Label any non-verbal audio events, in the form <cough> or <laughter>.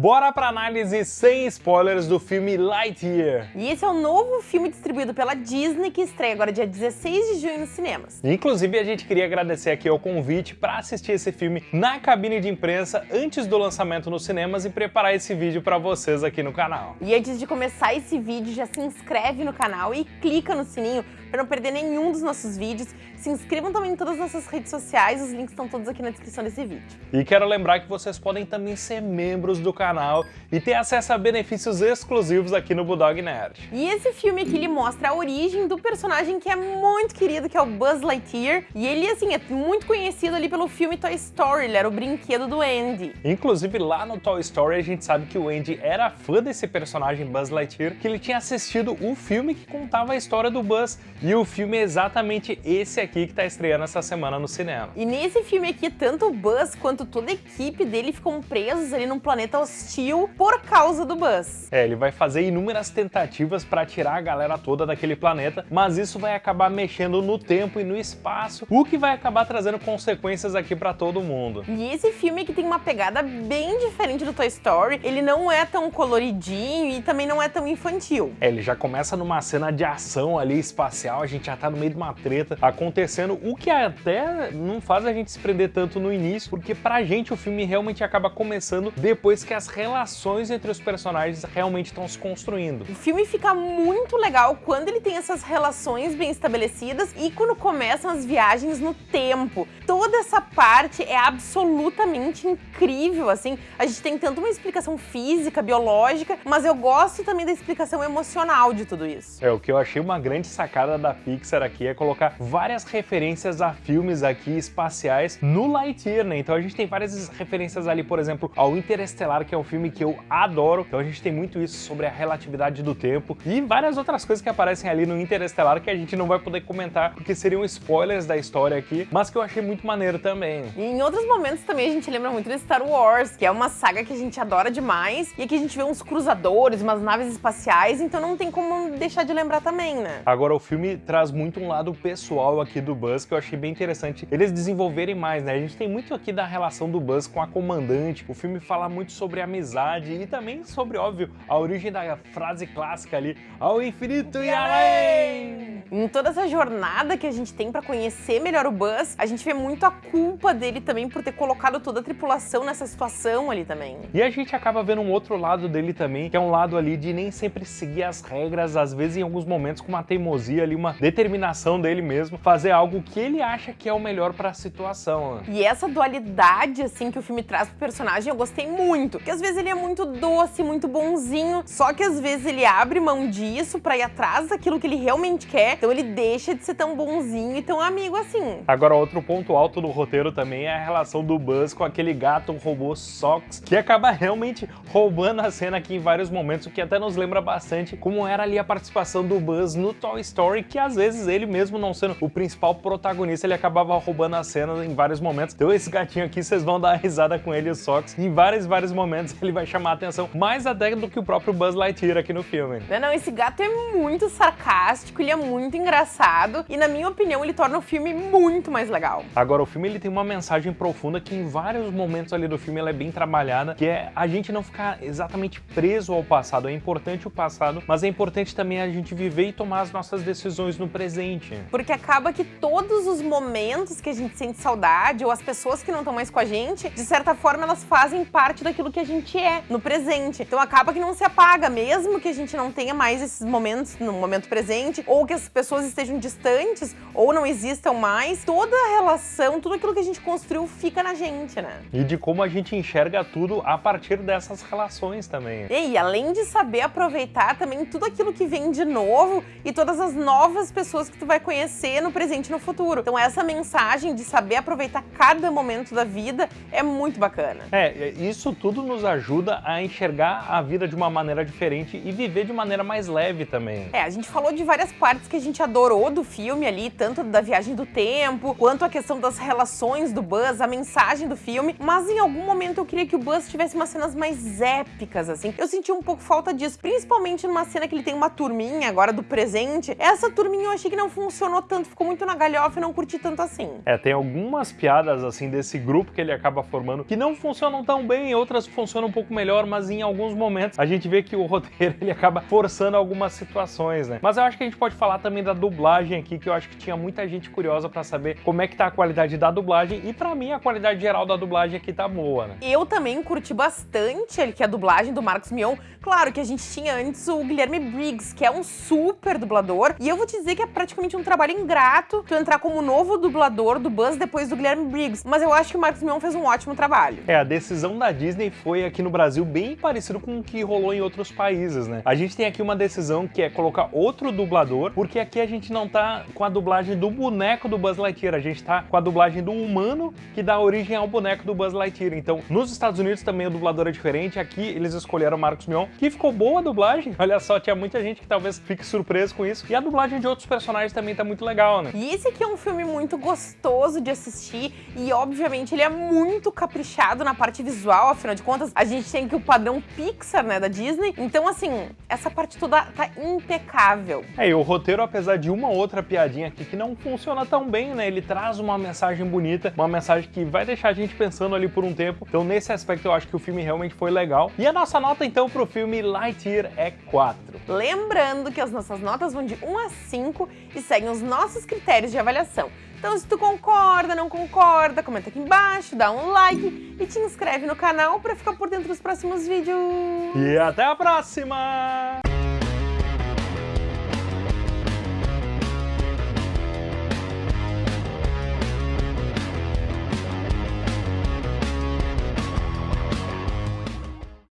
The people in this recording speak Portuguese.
Bora pra análise sem spoilers do filme Lightyear. E esse é o novo filme distribuído pela Disney que estreia agora dia 16 de junho nos cinemas. Inclusive a gente queria agradecer aqui ao convite para assistir esse filme na cabine de imprensa antes do lançamento nos cinemas e preparar esse vídeo para vocês aqui no canal. E antes de começar esse vídeo, já se inscreve no canal e clica no sininho para não perder nenhum dos nossos vídeos. Se inscrevam também em todas as nossas redes sociais, os links estão todos aqui na descrição desse vídeo. E quero lembrar que vocês podem também ser membros do canal e ter acesso a benefícios exclusivos aqui no Bulldog Nerd. E esse filme aqui, ele mostra a origem do personagem que é muito querido, que é o Buzz Lightyear. E ele, assim, é muito conhecido ali pelo filme Toy Story, ele era o brinquedo do Andy. Inclusive, lá no Toy Story, a gente sabe que o Andy era fã desse personagem Buzz Lightyear, que ele tinha assistido o filme que contava a história do Buzz. E o filme é exatamente esse aqui que tá estreando essa semana no cinema. E nesse filme aqui, tanto o Buzz quanto toda a equipe dele ficam presos ali num planeta hostil por causa do Buzz. É, ele vai fazer inúmeras tentativas para tirar a galera toda daquele planeta, mas isso vai acabar mexendo no tempo e no espaço, o que vai acabar trazendo consequências aqui para todo mundo. E esse filme aqui tem uma pegada bem diferente do Toy Story, ele não é tão coloridinho e também não é tão infantil. É, ele já começa numa cena de ação ali espacial, a gente já tá no meio de uma treta acontecendo, o que até não faz a gente se prender tanto no início, porque pra gente o filme realmente acaba começando depois que as relações entre os personagens realmente estão se construindo. O filme fica muito legal quando ele tem essas relações bem estabelecidas e quando começam as viagens no tempo. Toda essa parte é absolutamente incrível, assim. A gente tem tanto uma explicação física, biológica, mas eu gosto também da explicação emocional de tudo isso. É, o que eu achei uma grande sacada da Pixar aqui é colocar várias referências a filmes aqui espaciais no Lightyear, né? Então a gente tem várias referências ali, por exemplo, ao Interestelar, que é um filme que eu adoro. Então a gente tem muito isso sobre a relatividade do tempo e várias outras coisas que aparecem ali no Interestelar que a gente não vai poder comentar porque seriam spoilers da história aqui, mas que eu achei muito maneiro também. E em outros momentos também a gente lembra muito de Star Wars, que é uma saga que a gente adora demais e aqui a gente vê uns cruzadores, umas naves espaciais, então não tem como deixar de lembrar também, né? Agora o filme traz muito um lado pessoal aqui do Buzz que eu achei bem interessante eles desenvolverem mais, né? A gente tem muito aqui da relação do Buzz com a comandante, o filme fala muito sobre amizade e também sobre, óbvio, a origem da frase clássica ali, ao infinito e além! Em toda essa jornada que a gente tem pra conhecer melhor o Buzz, a gente vê muito a culpa dele também por ter colocado toda a tripulação nessa situação ali também. E a gente acaba vendo um outro lado dele também, que é um lado ali de nem sempre seguir as regras, às vezes em alguns momentos com uma teimosia ali, uma determinação dele mesmo, fazer algo que ele acha que é o melhor pra situação. né? E essa dualidade, assim, que o filme traz pro personagem, eu gostei muito. Porque às vezes ele é muito doce, muito bonzinho, só que às vezes ele abre mão disso pra ir atrás daquilo que ele realmente quer, então ele deixa de ser tão bonzinho e tão amigo assim. Agora, outro ponto alto do roteiro também é a relação do Buzz com aquele gato robô Sox, que acaba realmente roubando a cena aqui em vários momentos, o que até nos lembra bastante como era ali a participação do Buzz no Toy Story, que às vezes ele mesmo não sendo o principal protagonista, ele acabava roubando a cena em vários momentos. Então esse gatinho aqui, vocês vão dar risada com ele, o Sox, em vários, vários momentos ele vai chamar a atenção, mais até do que o próprio Buzz Lightyear aqui no filme. Não, não, esse gato é muito sarcástico, ele é muito engraçado e, na minha opinião, ele torna o filme muito mais legal. Agora, o filme ele tem uma mensagem profunda que em vários momentos ali do filme ela é bem trabalhada, que é a gente não ficar exatamente preso ao passado. É importante o passado, mas é importante também a gente viver e tomar as nossas decisões no presente. Porque acaba que todos os momentos que a gente sente saudade, ou as pessoas que não estão mais com a gente, de certa forma elas fazem parte daquilo que a gente é no presente. Então acaba que não se apaga, mesmo que a gente não tenha mais esses momentos no momento presente, ou que as pessoas estejam distantes, ou não existam mais, toda a relação, tudo aquilo que a gente construiu fica na gente, né? E de como a gente enxerga tudo a partir dessas relações também. E além de saber aproveitar também tudo aquilo que vem de novo e todas as novas pessoas que tu vai conhecer no presente e no futuro. Então essa mensagem de saber aproveitar cada momento da vida é muito bacana. É, isso tudo nos ajuda a enxergar a vida de uma maneira diferente e viver de maneira mais leve também. É, a gente falou de várias partes que a gente gente adorou do filme ali, tanto da viagem do tempo, quanto a questão das relações do Buzz, a mensagem do filme, mas em algum momento eu queria que o Buzz tivesse umas cenas mais épicas, assim. Eu senti um pouco falta disso, principalmente numa cena que ele tem uma turminha agora do presente. Essa turminha eu achei que não funcionou tanto, ficou muito na galhofa e não curti tanto assim. É, tem algumas piadas, assim, desse grupo que ele acaba formando que não funcionam tão bem, outras funcionam um pouco melhor, mas em alguns momentos a gente vê que o <laughs> roteiro ele acaba forçando algumas situações, né? Mas eu acho que a gente pode falar também da dublagem aqui, que eu acho que tinha muita gente curiosa pra saber como é que tá a qualidade da dublagem, e pra mim a qualidade geral da dublagem aqui tá boa, né? Eu também curti bastante ele, que é a dublagem do Marcos Mion. Claro que a gente tinha antes o Guilherme Briggs, que é um super dublador, e eu vou te dizer que é praticamente um trabalho ingrato tu entrar como novo dublador do Buzz depois do Guilherme Briggs, mas eu acho que o Marcos Mion fez um ótimo trabalho. É, a decisão da Disney foi aqui no Brasil bem parecido com o que rolou em outros países, né? A gente tem aqui uma decisão que é colocar outro dublador, porque aqui a gente não tá com a dublagem do boneco do Buzz Lightyear, a gente tá com a dublagem do humano que dá origem ao boneco do Buzz Lightyear. Então, nos Estados Unidos também o dublador é diferente, aqui eles escolheram Marcos Mion, que ficou boa a dublagem. Olha só, tinha muita gente que talvez fique surpreso com isso. E a dublagem de outros personagens também tá muito legal, né? E esse aqui é um filme muito gostoso de assistir e, obviamente, ele é muito caprichado na parte visual, afinal de contas, a gente tem aqui o padrão Pixar, né, da Disney. Então, assim, essa parte toda tá impecável. É, e o roteiro, apesar de uma outra piadinha aqui que não funciona tão bem, né, ele traz uma mensagem bonita, uma mensagem que vai deixar a gente pensando ali por um tempo. Então, nesse aspecto, eu acho que o filme realmente foi legal. E a nossa nota, então, pro filme Lightyear é 4. Lembrando que as nossas notas vão de 1 a 5 e seguem os nossos critérios de avaliação. Então, se tu concorda, não concorda, comenta aqui embaixo, dá um like e te inscreve no canal para ficar por dentro dos próximos vídeos. E até a próxima!